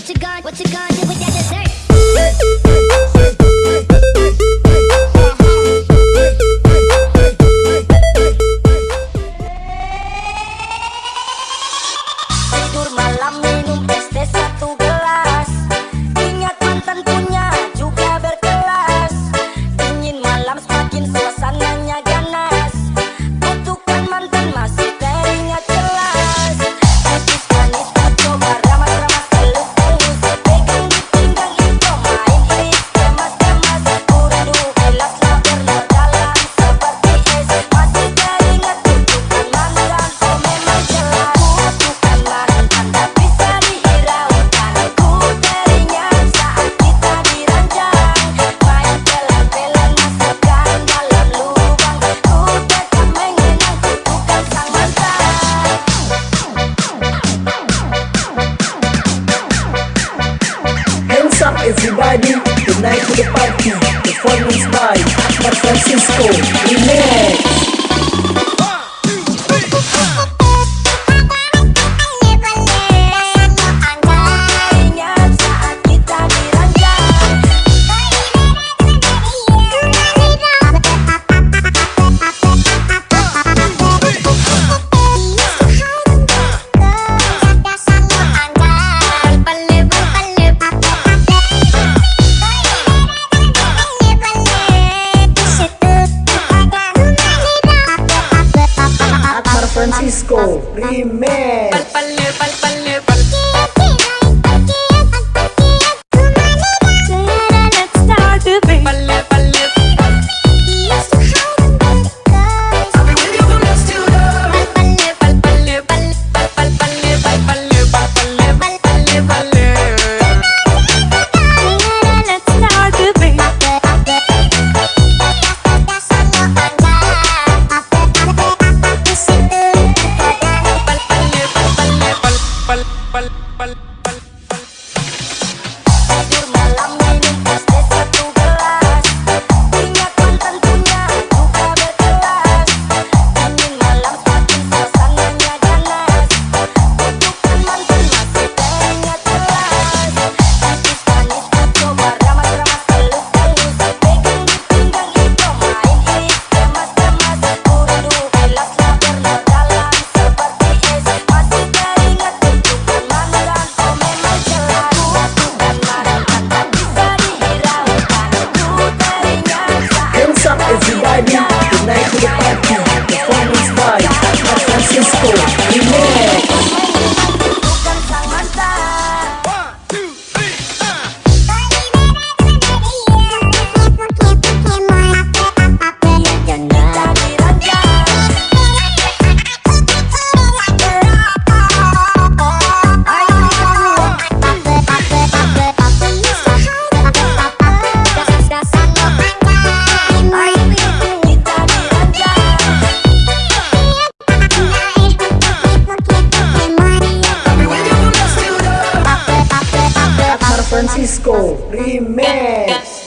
What you gonna, what you do with that dessert? me Tonight to the party Performance by Mark Francisco Remix es. pal, pal, pal. Good night to the podcast, performance by San Francisco. San Francisco Remix.